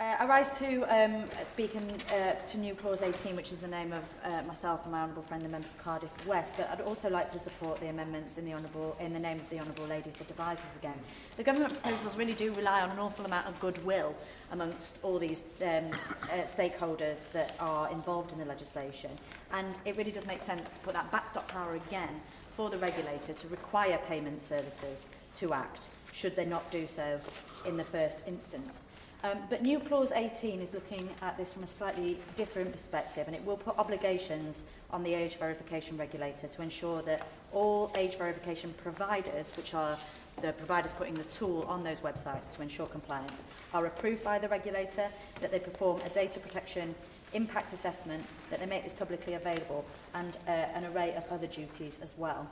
Uh, I rise to um, speak in, uh, to new clause 18, which is the name of uh, myself and my honourable friend, the member for Cardiff West. But I'd also like to support the amendments in the honourable in the name of the honourable lady for devices again. The government proposals really do rely on an awful amount of goodwill amongst all these um, uh, stakeholders that are involved in the legislation, and it really does make sense to put that backstop power again for the regulator to require payment services to act should they not do so in the first instance. Um, but new clause 18 is looking at this from a slightly different perspective and it will put obligations on the age verification regulator to ensure that all age verification providers, which are the providers putting the tool on those websites to ensure compliance, are approved by the regulator, that they perform a data protection impact assessment, that they make this publicly available, and uh, an array of other duties as well.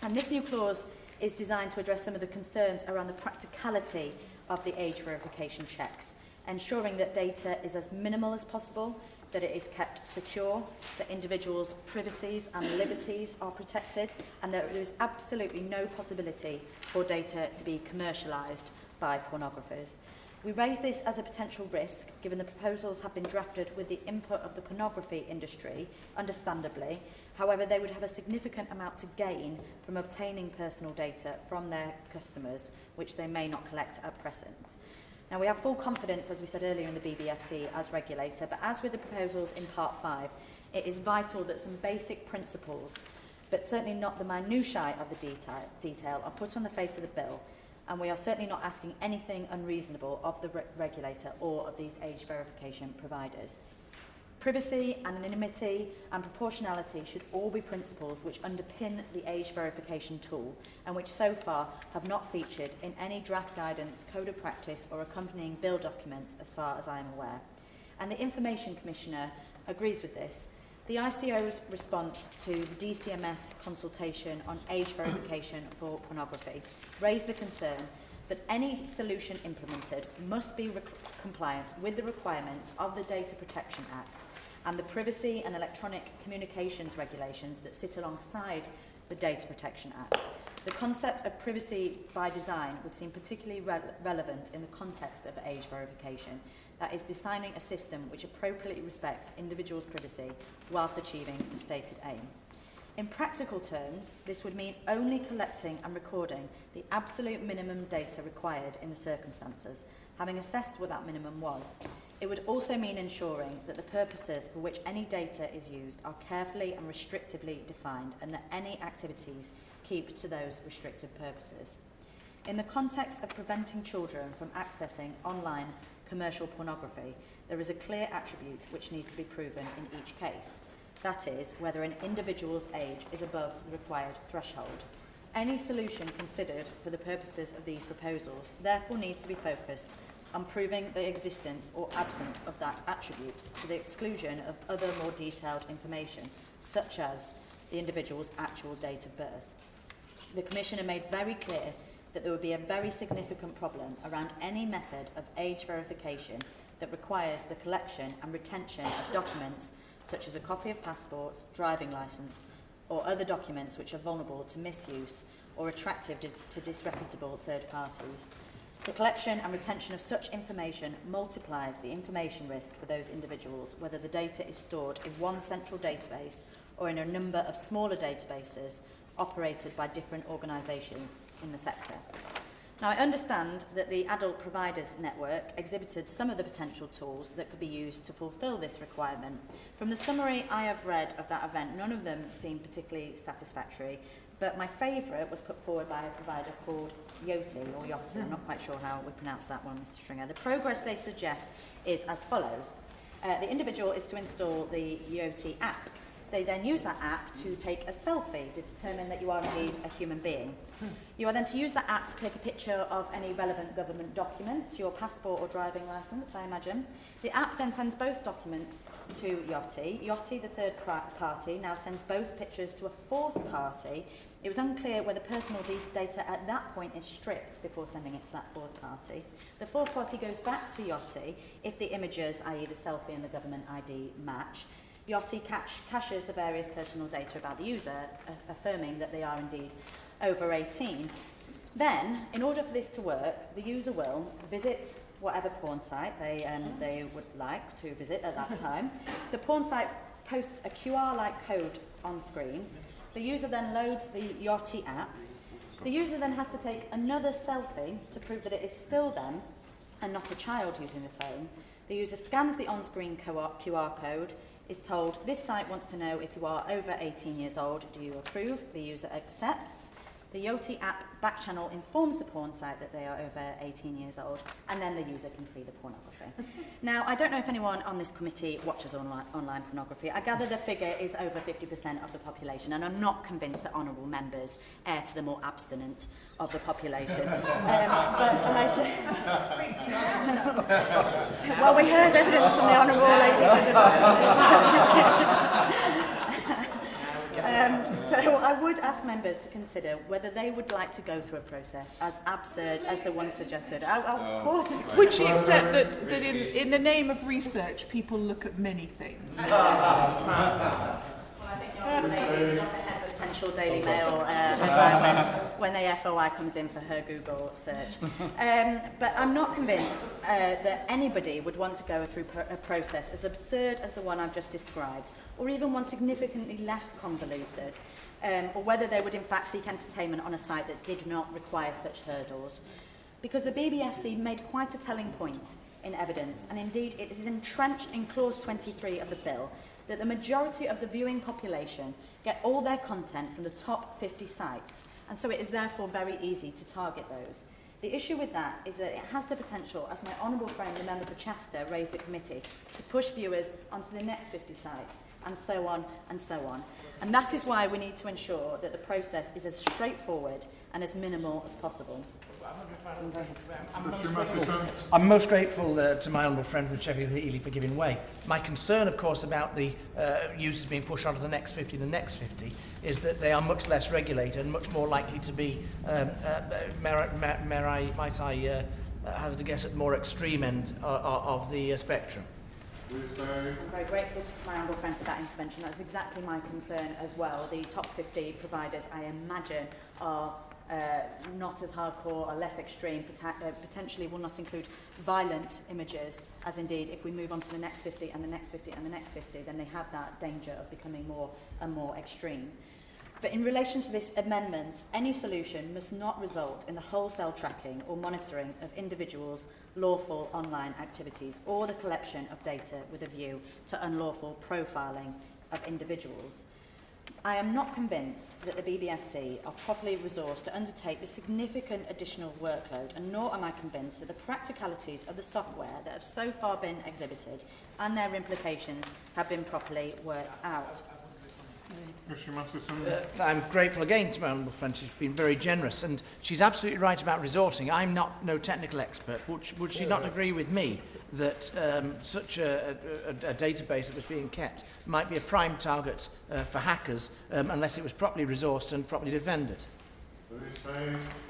And this new clause is designed to address some of the concerns around the practicality of the age verification checks, ensuring that data is as minimal as possible, that it is kept secure, that individuals' privacies and liberties are protected, and that there is absolutely no possibility for data to be commercialised by pornographers. We raise this as a potential risk, given the proposals have been drafted with the input of the pornography industry, understandably. However, they would have a significant amount to gain from obtaining personal data from their customers, which they may not collect at present. Now, we have full confidence, as we said earlier, in the BBFC as regulator, but as with the proposals in Part 5, it is vital that some basic principles, but certainly not the minutiae of the detail, detail are put on the face of the bill and we are certainly not asking anything unreasonable of the re regulator or of these age verification providers. Privacy, anonymity and proportionality should all be principles which underpin the age verification tool and which so far have not featured in any draft guidance, code of practice or accompanying bill documents as far as I am aware. And the Information Commissioner agrees with this. The ICO's response to the DCMS consultation on age verification for pornography raised the concern that any solution implemented must be compliant with the requirements of the Data Protection Act and the Privacy and Electronic Communications regulations that sit alongside the Data Protection Act. The concept of privacy by design would seem particularly re relevant in the context of age verification, that is designing a system which appropriately respects individuals' privacy whilst achieving the stated aim. In practical terms, this would mean only collecting and recording the absolute minimum data required in the circumstances, having assessed what that minimum was. It would also mean ensuring that the purposes for which any data is used are carefully and restrictively defined and that any activities keep to those restricted purposes. In the context of preventing children from accessing online commercial pornography, there is a clear attribute which needs to be proven in each case. That is, whether an individual's age is above the required threshold. Any solution considered for the purposes of these proposals therefore needs to be focused on proving the existence or absence of that attribute to the exclusion of other more detailed information, such as the individual's actual date of birth. The Commissioner made very clear that there would be a very significant problem around any method of age verification that requires the collection and retention of documents such as a copy of passport, driving licence or other documents which are vulnerable to misuse or attractive to disreputable third parties. The collection and retention of such information multiplies the information risk for those individuals, whether the data is stored in one central database or in a number of smaller databases operated by different organisations in the sector. Now, I understand that the Adult Providers Network exhibited some of the potential tools that could be used to fulfil this requirement. From the summary I have read of that event, none of them seem particularly satisfactory, but my favourite was put forward by a provider called Yoti, or Yoti, I'm not quite sure how we pronounce that one, Mr Stringer. The progress they suggest is as follows. Uh, the individual is to install the Yoti app. They then use that app to take a selfie to determine that you are indeed a human being. You are then to use that app to take a picture of any relevant government documents, your passport or driving licence, I imagine. The app then sends both documents to Yoti. Yoti, the third party, now sends both pictures to a fourth party It was unclear whether personal data at that point is stripped before sending it to that fourth party. The fourth party goes back to Yachty if the images, i.e. the selfie and the government ID, match. Yachty cache, caches the various personal data about the user, affirming that they are indeed over 18. Then, in order for this to work, the user will visit whatever porn site they, um, they would like to visit at that time. The porn site posts a QR-like code on screen. The user then loads the Yachty app. The user then has to take another selfie to prove that it is still them and not a child using the phone. The user scans the on-screen QR code, is told, this site wants to know if you are over 18 years old, do you approve? The user accepts. The Yoti app back channel informs the porn site that they are over 18 years old, and then the user can see the pornography. now, I don't know if anyone on this committee watches online, online pornography. I gather the figure is over 50% of the population, and I'm not convinced that honourable members err to the more abstinent of the population. um, but well, we heard evidence from the honourable lady. Um, so I would ask members to consider whether they would like to go through a process as absurd as the one suggested. Oh, of course. Would she accept that, that in, in the name of research, people look at many things? potential Daily Mail uh, when, when the FOI comes in for her Google search. Um, but I'm not convinced uh, that anybody would want to go through a process as absurd as the one I've just described, or even one significantly less convoluted, um, or whether they would in fact seek entertainment on a site that did not require such hurdles. Because the BBFC made quite a telling point in evidence, and indeed it is entrenched in clause 23 of the bill, that the majority of the viewing population get all their content from the top 50 sites, and so it is therefore very easy to target those. The issue with that is that it has the potential, as my honourable friend, the member for Chester, raised at committee, to push viewers onto the next 50 sites, and so on and so on. And that is why we need to ensure that the process is as straightforward and as minimal as possible. I'm most grateful, I'm most grateful uh, to my honourable friend from Sheffield Heeley for giving way. My concern, of course, about the uh, users being pushed onto the next 50, the next 50, is that they are much less regulated and much more likely to be, um, uh, may, may, I, might I uh, hazard a guess, at the more extreme end uh, of the uh, spectrum. I'm very grateful to my honourable friend for that intervention. That's exactly my concern as well. The top 50 providers, I imagine, are uh, not as hardcore or less extreme, uh, potentially will not include violent images, as indeed if we move on to the next 50 and the next 50 and the next 50, then they have that danger of becoming more and more extreme. But in relation to this amendment, any solution must not result in the wholesale tracking or monitoring of individuals' lawful online activities or the collection of data with a view to unlawful profiling of individuals. I am not convinced that the BBFC are properly resourced to undertake the significant additional workload and nor am I convinced that the practicalities of the software that have so far been exhibited and their implications have been properly worked out. Uh, I'm grateful again to Honourable Friend. She's been very generous, and she's absolutely right about resourcing. I'm not no technical expert. Would, she, would she not agree with me that um, such a, a, a database that was being kept might be a prime target uh, for hackers um, unless it was properly resourced and properly defended?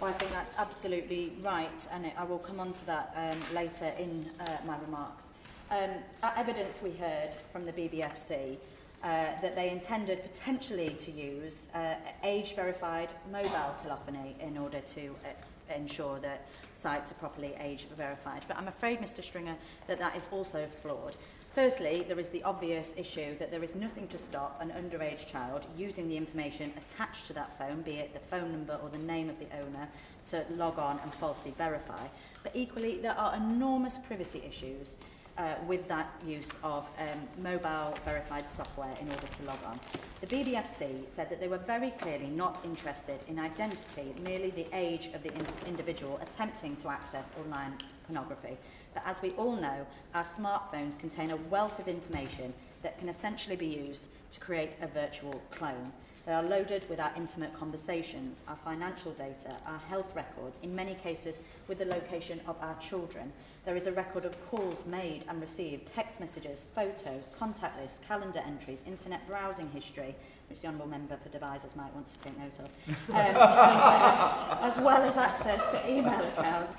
Well, I think that's absolutely right, and it, I will come on to that um, later in uh, my remarks. Um, evidence we heard from the BBFC uh, that they intended potentially to use uh, age-verified mobile telephony in order to uh, ensure that sites are properly age verified. But I'm afraid, Mr Stringer, that that is also flawed. Firstly, there is the obvious issue that there is nothing to stop an underage child using the information attached to that phone, be it the phone number or the name of the owner, to log on and falsely verify. But equally, there are enormous privacy issues uh, with that use of um, mobile verified software in order to log on. The BBFC said that they were very clearly not interested in identity, merely the age of the in individual attempting to access online pornography. But as we all know, our smartphones contain a wealth of information that can essentially be used to create a virtual clone. They are loaded with our intimate conversations, our financial data, our health records, in many cases with the location of our children. There is a record of calls made and received, text messages, photos, contact lists, calendar entries, internet browsing history, which the Honourable Member for Devizes might want to take note of, um, as well as access to email accounts,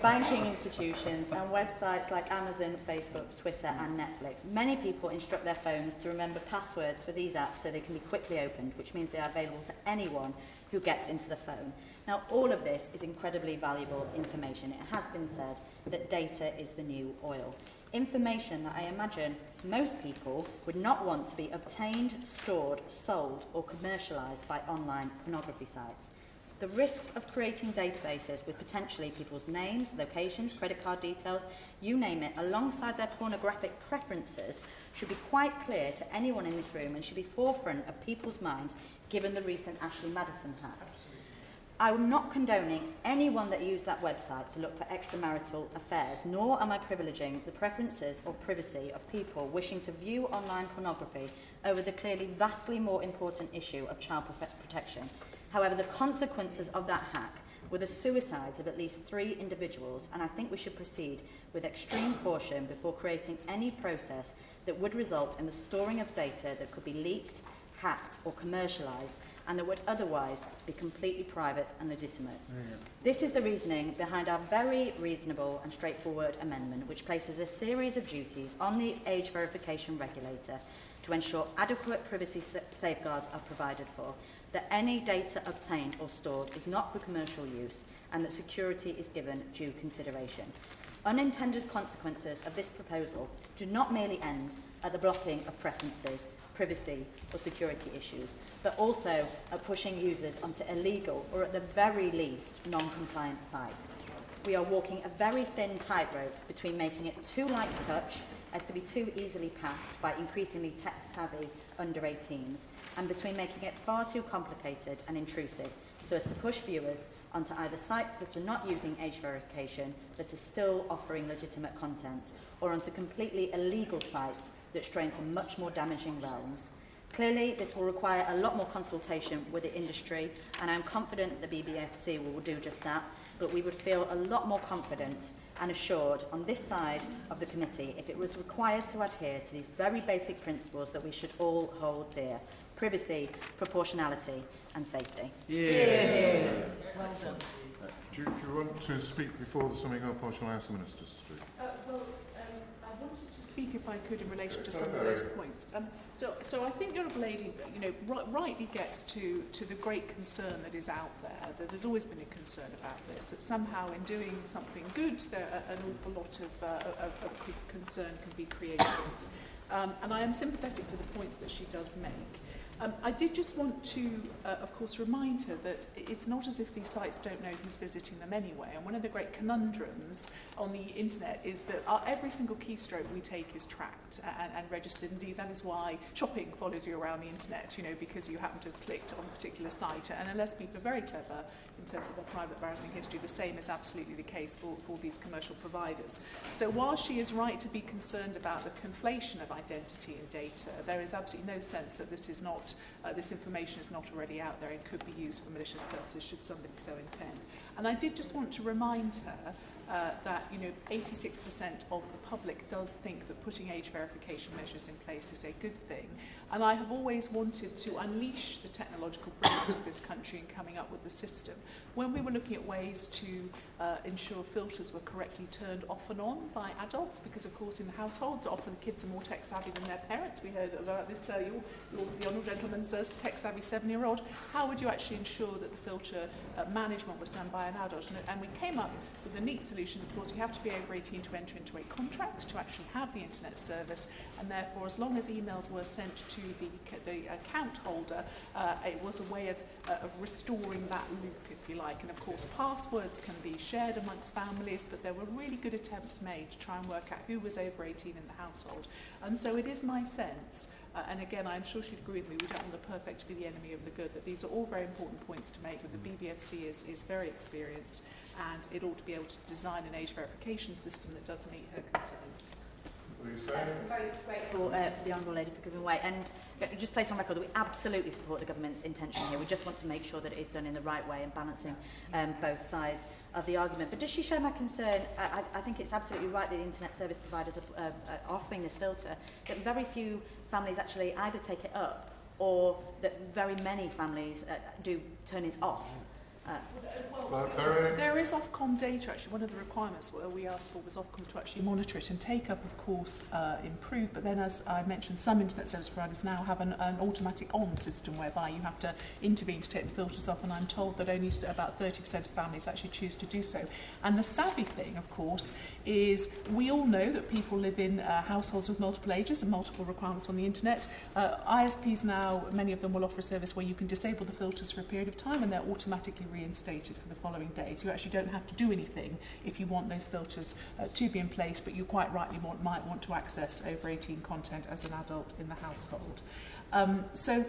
banking institutions and websites like Amazon, Facebook, Twitter and Netflix. Many people instruct their phones to remember passwords for these apps so they can be quickly opened, which means they are available to anyone who gets into the phone. Now, all of this is incredibly valuable information. It has been said that data is the new oil. Information that I imagine most people would not want to be obtained, stored, sold or commercialised by online pornography sites. The risks of creating databases with potentially people's names, locations, credit card details, you name it, alongside their pornographic preferences should be quite clear to anyone in this room and should be forefront of people's minds given the recent Ashley Madison hack. I'm not condoning anyone that used that website to look for extramarital affairs, nor am I privileging the preferences or privacy of people wishing to view online pornography over the clearly vastly more important issue of child protection. However, the consequences of that hack were the suicides of at least three individuals, and I think we should proceed with extreme caution before creating any process that would result in the storing of data that could be leaked, hacked or commercialised and that would otherwise be completely private and legitimate. Yeah. This is the reasoning behind our very reasonable and straightforward amendment, which places a series of duties on the age verification regulator to ensure adequate privacy safeguards are provided for, that any data obtained or stored is not for commercial use, and that security is given due consideration. Unintended consequences of this proposal do not merely end at the blocking of preferences, privacy or security issues, but also at pushing users onto illegal or at the very least non-compliant sites. We are walking a very thin tightrope between making it too light touch as to be too easily passed by increasingly tech-savvy under 18s, and between making it far too complicated and intrusive so as to push viewers onto either sites that are not using age verification but are still offering legitimate content, or onto completely illegal sites that stray into much more damaging realms. Clearly, this will require a lot more consultation with the industry, and I'm confident that the BBFC will do just that, but we would feel a lot more confident and assured on this side of the committee if it was required to adhere to these very basic principles that we should all hold dear. Privacy, proportionality and safety. Yeah. yeah. Well done. Do, do you want to speak before the summing up or shall I ask the Minister to speak? Uh, well, wanted to speak, if I could, in relation to some of those points. Um, so, so I think Honourable Lady, you know, rightly gets to, to the great concern that is out there, that there's always been a concern about this, that somehow in doing something good, there an awful lot of, uh, of, of concern can be created. Um, and I am sympathetic to the points that she does make. Um, I did just want to, uh, of course, remind her that it's not as if these sites don't know who's visiting them anyway. And one of the great conundrums on the internet is that our, every single keystroke we take is tracked and, and registered. Indeed, that is why shopping follows you around the internet, you know, because you happen to have clicked on a particular site. And unless people are very clever in terms of their private browsing history, the same is absolutely the case for, for these commercial providers. So while she is right to be concerned about the conflation of identity and data, there is absolutely no sense that this is not, uh, this information is not already out there and could be used for malicious purposes should somebody so intend. And I did just want to remind her uh, that you know 86% of the public does think that putting age verification measures in place is a good thing and I have always wanted to unleash the technological brilliance of this country in coming up with the system. When we were looking at ways to uh, ensure filters were correctly turned off and on by adults, because of course in households often kids are more tech savvy than their parents. We heard about this, uh, your, your, the honourable gentleman's uh, tech savvy seven-year-old. How would you actually ensure that the filter uh, management was done by an adult? And, and we came up with a neat solution. Of course, you have to be over 18 to enter into a contract to actually have the internet service, and therefore as long as emails were sent to the, the account holder, uh, it was a way of, uh, of restoring that loop, if you like. And of course, passwords can be shared amongst families, but there were really good attempts made to try and work out who was over 18 in the household. And so it is my sense Uh, and again, I'm sure she'd agree with me, we don't want the perfect to be the enemy of the good, that these are all very important points to make, but the BBFC is, is very experienced and it ought to be able to design an age verification system that does meet her concerns. I'm very grateful uh, for the Honourable Lady for giving way and uh, just place on record that we absolutely support the government's intention here. We just want to make sure that it is done in the right way and balancing um, both sides of the argument. But does she share my concern? I, I think it's absolutely right that the internet service providers are, uh, are offering this filter, that very few families actually either take it up or that very many families uh, do turn it off. Uh, there is Ofcom data, actually. One of the requirements we asked for was Ofcom to actually monitor it and take up, of course, uh, improve. But then, as I mentioned, some internet service providers now have an, an automatic on system whereby you have to intervene to take the filters off. And I'm told that only about 30% of families actually choose to do so. And the savvy thing, of course, is we all know that people live in uh, households with multiple ages and multiple requirements on the internet. Uh, ISPs now, many of them will offer a service where you can disable the filters for a period of time and they're automatically reinstated for the following days. You actually don't have to do anything if you want those filters uh, to be in place, but you quite rightly want, might want to access over 18 content as an adult in the household. Um, so,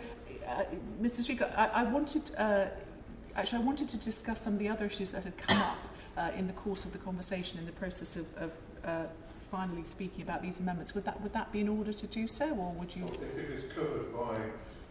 uh, Mr. Speaker, I, I wanted, uh, actually, I wanted to discuss some of the other issues that had come up uh, in the course of the conversation in the process of, of uh, finally speaking about these amendments. Would that, would that be in order to do so, or would you? If it is covered by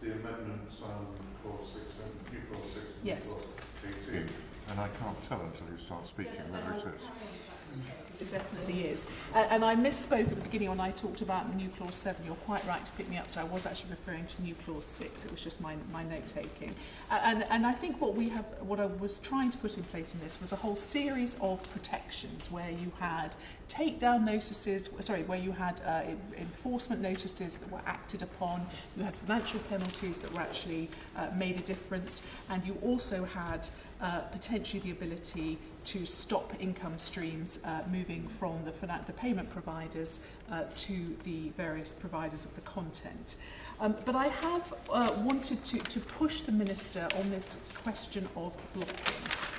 the amendments on clause six and new clause six and Yes. clause and I can't tell until you start speaking whether it is. It definitely is. Uh, and I misspoke at the beginning when I talked about new clause 7. You're quite right to pick me up, so I was actually referring to new clause 6. It was just my, my note taking. Uh, and, and I think what we have, what I was trying to put in place in this was a whole series of protections where you had takedown notices, sorry, where you had uh, enforcement notices that were acted upon, you had financial penalties that were actually uh, made a difference, and you also had uh, potentially the ability to stop income streams uh, moving from the, the payment providers uh, to the various providers of the content. Um, but I have uh, wanted to, to push the Minister on this question of blocking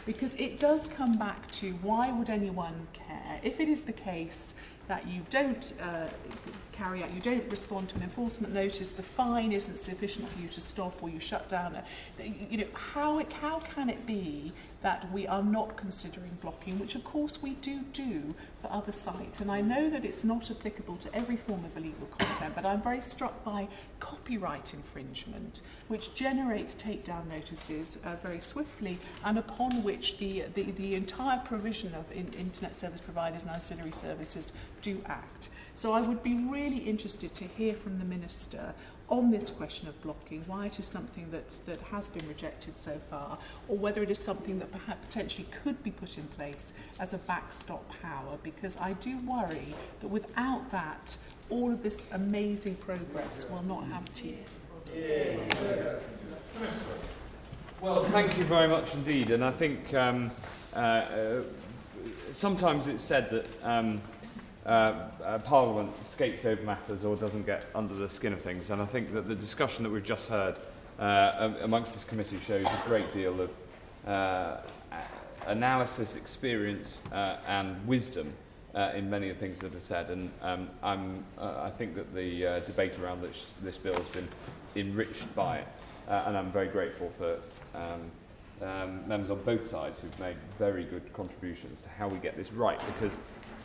because it does come back to why would anyone care if it is the case that you don't uh, carry out, you don't respond to an enforcement notice, the fine isn't sufficient for you to stop or you shut down. A, you know, how, it, how can it be that we are not considering blocking, which of course we do do for other sites. And I know that it's not applicable to every form of illegal content, but I'm very struck by copyright infringement, which generates takedown notices uh, very swiftly and upon which the, the, the entire provision of in, internet service providers and ancillary services do act. So I would be really interested to hear from the Minister on this question of blocking, why it is something that, that has been rejected so far, or whether it is something that perhaps potentially could be put in place as a backstop power, because I do worry that without that, all of this amazing progress will not have teeth. Well, thank you very much indeed. And I think um, uh, uh, sometimes it's said that um, uh, uh, Parliament skates over matters or doesn't get under the skin of things. And I think that the discussion that we've just heard uh, amongst this committee shows a great deal of uh, analysis, experience uh, and wisdom uh, in many of the things that are said. And um, I'm, uh, I think that the uh, debate around this, this bill has been enriched by it. Uh, and I'm very grateful for um, um, members on both sides who've made very good contributions to how we get this right because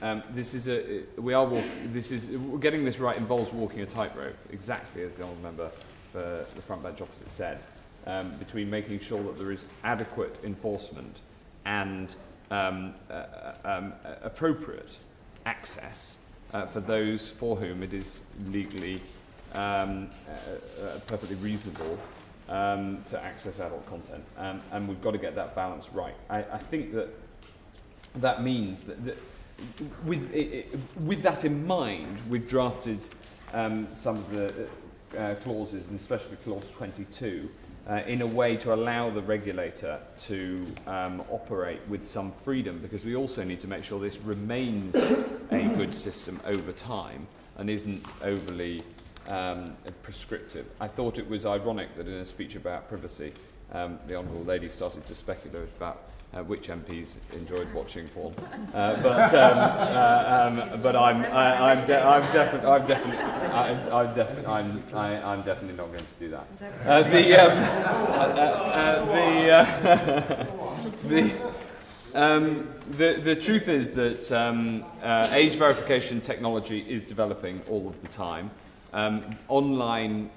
um, this is a we are walk, this is getting this right involves walking a tightrope exactly as the honourable member for the front bench opposite said um, between making sure that there is adequate enforcement and um, uh, um, uh, appropriate access uh, for those for whom it is legally um, uh, uh, perfectly reasonable um, to access adult content. Um, and we've got to get that balance right. I, I think that that means that, that with, with that in mind, we've drafted um, some of the uh, clauses, and especially clause 22, uh, in a way to allow the regulator to um, operate with some freedom, because we also need to make sure this remains a good system over time and isn't overly um, prescriptive. I thought it was ironic that in a speech about privacy, um, the Honourable Lady started to speculate about uh, which MPs enjoyed watching porn. Uh, but um, uh, um, but I'm I, I'm, de- I'm I'm definitely I'm, I'm I'm I, I'm definitely not going to do that. Uh, the um, uh, uh, the uh, the. Um, the, the truth is that um, uh, age verification technology is developing all of the time. Um, online,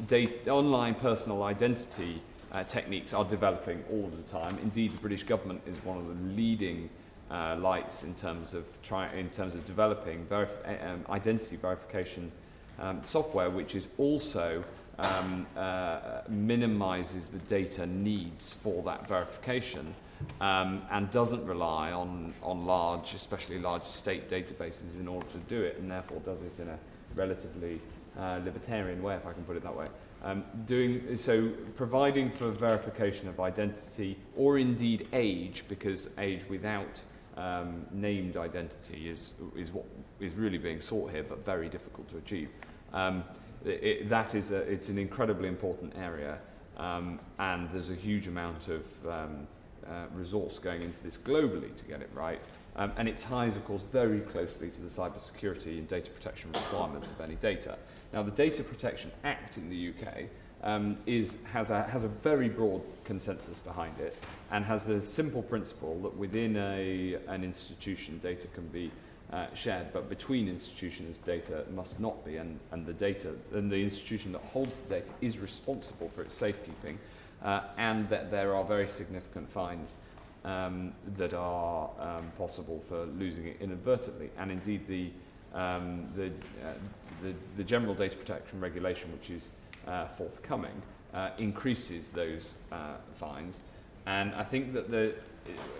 online personal identity uh, techniques are developing all the time. Indeed, the British government is one of the leading uh, lights in terms of try, in terms of developing verif um, identity verification um, software, which is also um, uh, minimises the data needs for that verification um, and doesn't rely on, on large, especially large state databases in order to do it, and therefore does it in a relatively uh, libertarian way, if I can put it that way. Um, doing, so providing for verification of identity or indeed age, because age without um, named identity is, is what is really being sought here, but very difficult to achieve. Um, it, that is a, it's an incredibly important area, um, and there's a huge amount of um, uh, resource going into this globally to get it right. Um, and it ties, of course, very closely to the cybersecurity and data protection requirements of any data. Now, the Data Protection Act in the UK um, is, has, a, has a very broad consensus behind it and has a simple principle that within a, an institution, data can be uh, shared, but between institutions, data must not be, and, and the data, and the institution that holds the data is responsible for its safekeeping, uh, and that there are very significant fines um, that are um, possible for losing it inadvertently. And indeed, the, um, the, uh, the, the General Data Protection Regulation, which is uh, forthcoming, uh, increases those uh, fines. And I think that the,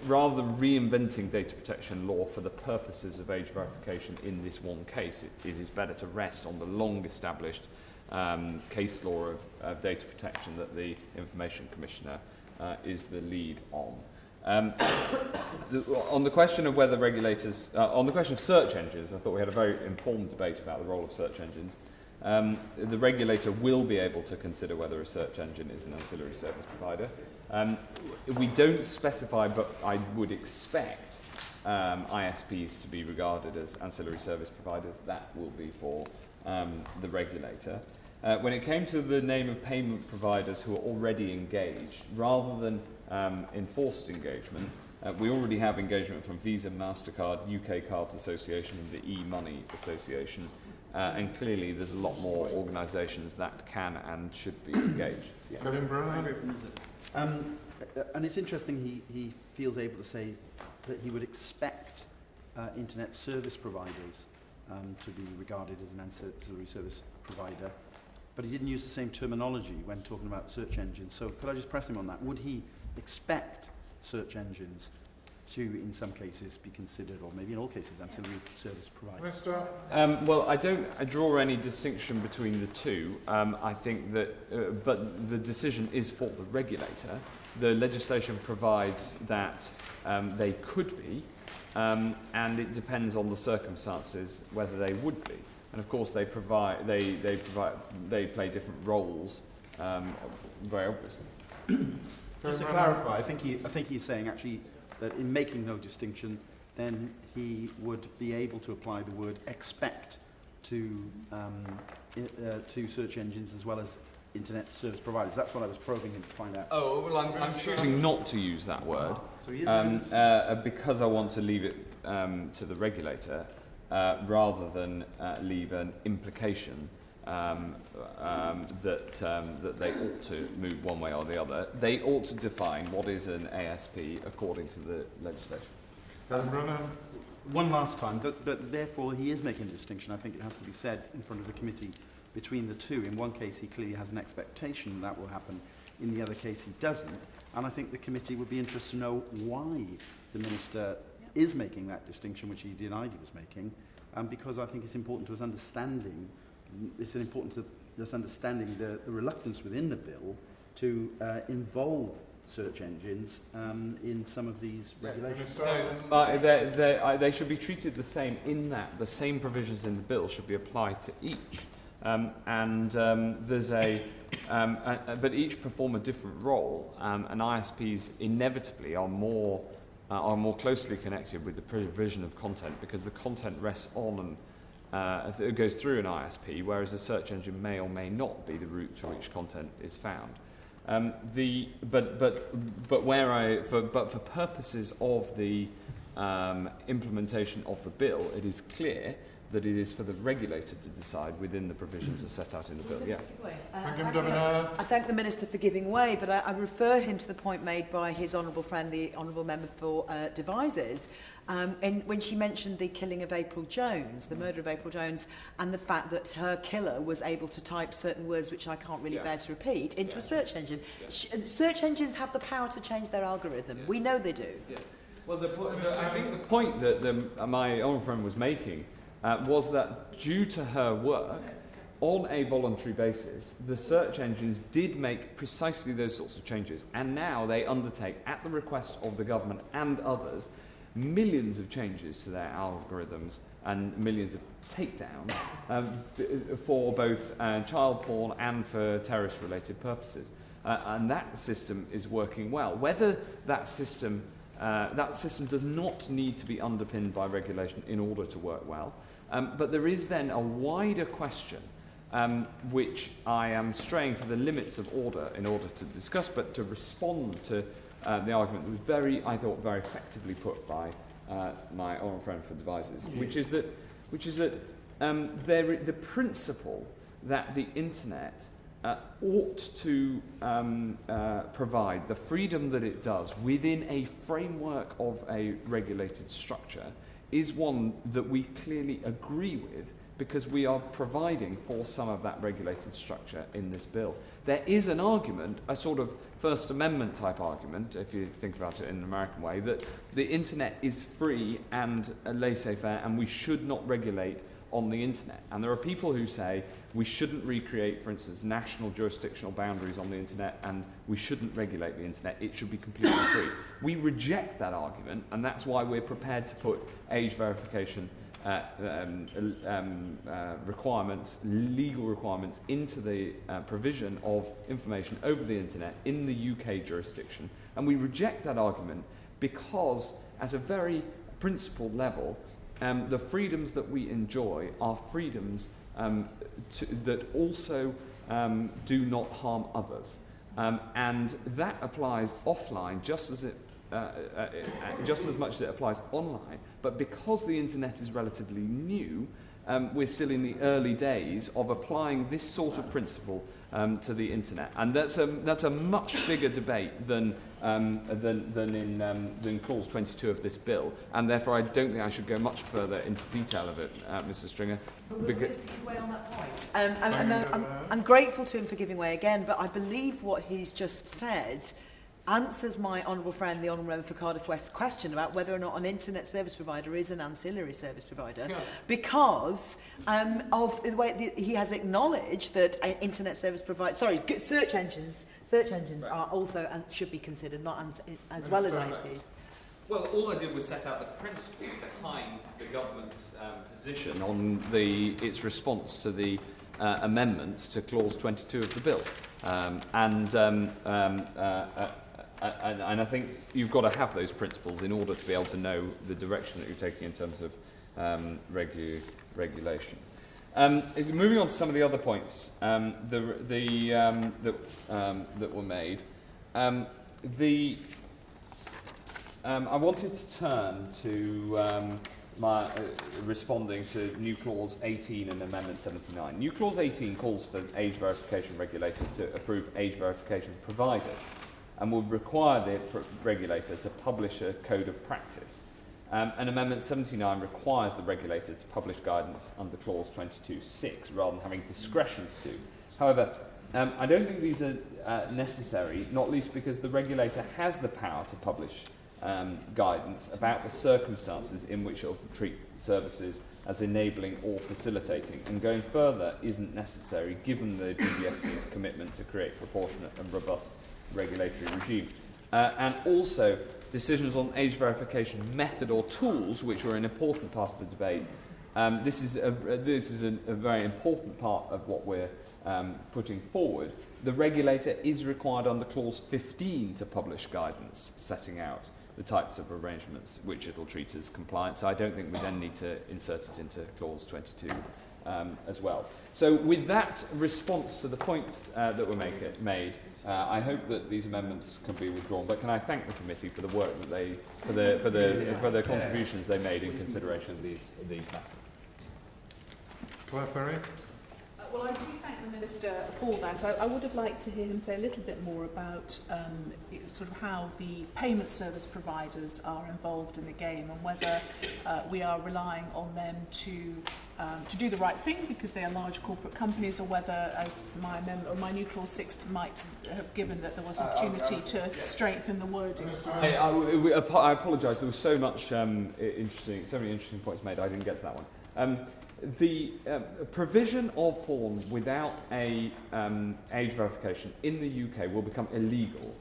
rather than reinventing data protection law for the purposes of age verification in this one case, it, it is better to rest on the long established um, case law of, of data protection that the Information Commissioner uh, is the lead on. Um, the, on the question of whether regulators, uh, on the question of search engines, I thought we had a very informed debate about the role of search engines. Um, the regulator will be able to consider whether a search engine is an ancillary service provider. Um, we don't specify, but I would expect um, ISPs to be regarded as ancillary service providers. That will be for um, the regulator. Uh, when it came to the name of payment providers who are already engaged, rather than um, enforced engagement, uh, we already have engagement from Visa, MasterCard, UK Cards Association and the e-money association. Uh, and clearly there's a lot more organisations that can and should be engaged. Yeah. Um, uh, and it's interesting he, he feels able to say that he would expect uh, internet service providers um, to be regarded as an ancillary service provider. But he didn't use the same terminology when talking about search engines. So could I just press him on that? Would he expect search engines to, in some cases, be considered, or maybe in all cases, ancillary service providers? Um, well, I don't I draw any distinction between the two. Um, I think that, uh, but the decision is for the regulator. The legislation provides that um, they could be, um, and it depends on the circumstances whether they would be. And of course, they provide they they provide they play different roles, um, very obviously. Just to clarify, I think, he, I think he's saying actually that in making no distinction, then he would be able to apply the word expect to, um, uh, to search engines as well as internet service providers. That's what I was probing him to find out. Oh, well, I'm, I'm choosing not to use that word So um, uh, because I want to leave it um, to the regulator uh, rather than uh, leave an implication um, um, that, um, that they ought to move one way or the other. They ought to define what is an ASP according to the legislation. Um, one last time, but, but therefore he is making a distinction, I think it has to be said in front of the committee, between the two. In one case he clearly has an expectation that will happen, in the other case he doesn't. And I think the committee would be interested to know why the minister is making that distinction, which he denied he was making, um, because I think it's important to us understanding it's important to us understanding the, the reluctance within the bill to uh, involve search engines um, in some of these regulations. Mr. Uh, they, they, uh, they should be treated the same in that the same provisions in the bill should be applied to each. Um, and um, there's a, um, a, a, but each perform a different role, um, and ISPs inevitably are more uh, are more closely connected with the provision of content because the content rests on and uh, it goes through an ISP, whereas a search engine may or may not be the route to which content is found. Um, the, but, but, but, where I, for, but for purposes of the um, implementation of the bill, it is clear that it is for the regulator to decide within the provisions as set out in the bill. Yes. Thank you, Madam I thank the Minister for giving way, but I, I refer him to the point made by his honourable friend, the Honourable Member for uh, Devizes, um, in, when she mentioned the killing of April Jones, the murder of April Jones, and the fact that her killer was able to type certain words, which I can't really Yeah. bear to repeat, into Yeah. a search engine. Yeah. Sh- uh, search engines have the power to change their algorithm. Yes. We know they do. Well, the, po- the, I think the point that the, uh, my honourable friend was making uh, was that due to her work, on a voluntary basis, the search engines did make precisely those sorts of changes, and now they undertake, at the request of the government and others, millions of changes to their algorithms and millions of takedowns um, for both uh, child porn and for terrorist-related purposes. Uh, and that system is working well. Whether that system, uh, that system does not need to be underpinned by regulation in order to work well, um, but there is then a wider question um, which I am straying to the limits of order in order to discuss, but to respond to uh, the argument that was very, I thought, very effectively put by uh, my honourable friend for Devizes, which is that, which is that um, there, the principle that the internet uh, ought to um, uh, provide the freedom that it does within a framework of a regulated structure is one that we clearly agree with because we are providing for some of that regulated structure in this bill. There is an argument, a sort of First Amendment type argument, if you think about it in an American way, that the internet is free and uh, laissez-faire and we should not regulate on the internet. And there are people who say we shouldn't recreate, for instance, national jurisdictional boundaries on the internet and we shouldn't regulate the internet. It should be completely free. We reject that argument and that's why we're prepared to put age verification uh, um, um, uh, requirements, legal requirements into the uh, provision of information over the internet in the UK jurisdiction. And we reject that argument because at a very principled level, um, the freedoms that we enjoy are freedoms um, to, that also um, do not harm others. Um, and that applies offline just as it uh, uh, uh, just as much as it applies online. But because the internet is relatively new, um, we're still in the early days of applying this sort of principle um, to the internet. And that's a, that's a much bigger debate than, um, than, than, in, um, than clause 22 of this bill. And therefore, I don't think I should go much further into detail of it, uh, Mr Stringer. Because way on that point. Um, I'm, I'm, I'm, I'm grateful to him for giving way again, but I believe what he's just said answers my honourable friend, the Honourable Member for Cardiff West, question about whether or not an internet service provider is an ancillary service provider, because um, of the way the, he has acknowledged that uh, internet service providers, sorry, g- search engines, search engines are also and should be considered not ans- as well as ISPs. Well, all I did was set out the principles behind the government's um, position on the, its response to the uh, amendments to Clause 22 of the bill. Um, and, um, um, uh, uh, and, and I think you've got to have those principles in order to be able to know the direction that you're taking in terms of um, regu regulation. Um, moving on to some of the other points um, the, the, um, that, um, that were made. Um, the, um, I wanted to turn to um, my uh, responding to new clause 18 and amendment 79. New clause 18 calls for age verification regulator to approve age verification providers and would require the regulator to publish a code of practice. Um, and Amendment 79 requires the regulator to publish guidance under clause 22.6 rather than having discretion to do. However, um, I don't think these are uh, necessary, not least because the regulator has the power to publish um, guidance about the circumstances in which it will treat services as enabling or facilitating. And going further isn't necessary given the BBFC's commitment to create proportionate and robust regulatory regime. Uh, and also, decisions on age verification method or tools, which are an important part of the debate. Um, this is, a, this is a, a very important part of what we're um, putting forward. The regulator is required under clause 15 to publish guidance setting out the types of arrangements which it will treat as compliant. So I don't think we then need to insert it into clause 22 um, as well. So with that response to the points uh, that were make made, uh, I hope that these amendments can be withdrawn. But can I thank the committee for the work that they, for the, for the, for the contributions they made in consideration of these, these matters. Claire Perry? Uh, Well, I do thank the Minister for that. I, I would have liked to hear him say a little bit more about um, sort of how the payment service providers are involved in the game and whether uh, we are relying on them to um, to do the right thing because they are large corporate companies or whether, as my, mem- or my new clause 6 might have given, that there was an opportunity to strengthen the wording. I, I, I apologise. There was so much um, interesting, so many interesting points made. I didn't get to that one. Um, the um, provision of porn without a um, age verification in the UK will become illegal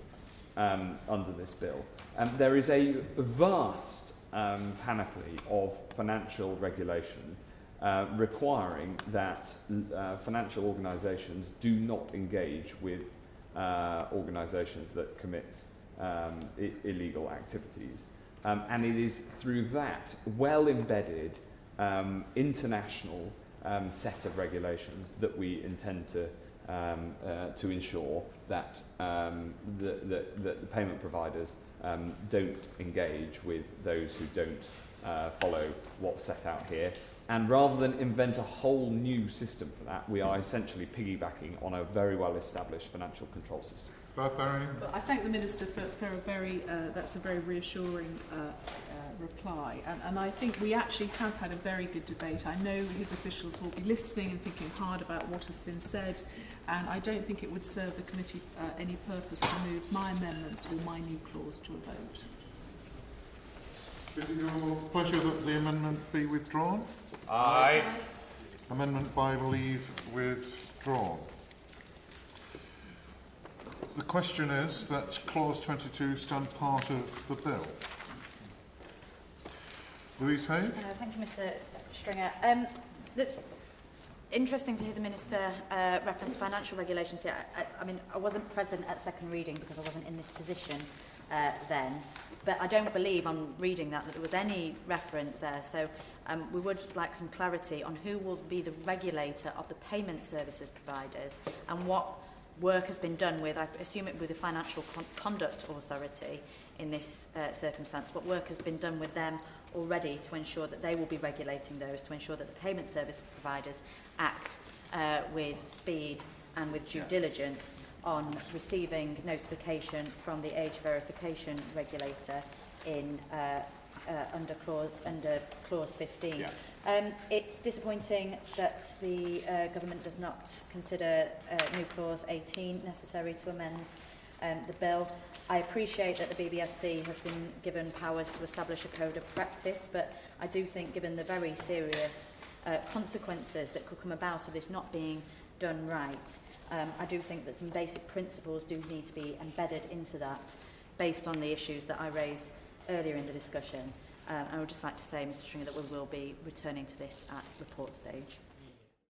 um, under this bill. Um, there is a vast um, panoply of financial regulation uh, requiring that uh, financial organisations do not engage with uh, organisations that commit um, illegal activities. And it is through that well embedded um, international um, set of regulations that we intend to, um, uh, to ensure that, um, the, the, that the payment providers um, don't engage with those who don't uh, follow what's set out here. And rather than invent a whole new system for that, we are essentially piggybacking on a very well established financial control system. Claire Perry? But I thank the Minister for, for a very, uh, that's a very reassuring uh, reply. And, and I think we actually have had a very good debate. I know his officials will be listening and thinking hard about what has been said. And I don't think it would serve the committee uh, any purpose to move my amendments or my new clause to a vote. Is it your pleasure that the amendment be withdrawn? Aye. Amendment by leave withdrawn. The question is that clause 22 stand part of the bill. Louise Hayes. Uh, thank you, Mr Stringer. Um, that's interesting to hear the Minister uh, reference financial regulations here. I, I, I mean, I wasn't present at second reading because I wasn't in this position uh, then, but I don't believe on reading that that there was any reference there. So um, we would like some clarity on who will be the regulator of the payment services providers and what work has been done with, I assume it with the Financial Con Conduct Authority in this uh, circumstance, what work has been done with them already to ensure that they will be regulating those, to ensure that the payment service providers act uh, with speed and with due diligence on receiving notification from the age verification regulator in uh, uh, under clause under clause 15. Yeah. Um, it's disappointing that the uh, government does not consider uh, new clause 18 necessary to amend um, the bill. I appreciate that the BBFC has been given powers to establish a code of practice, but I do think given the very serious uh, consequences that could come about of this not being done right, um, I do think that some basic principles do need to be embedded into that based on the issues that I raised earlier in the discussion. Um, I would just like to say, Mr Stringer, that we will be returning to this at report stage.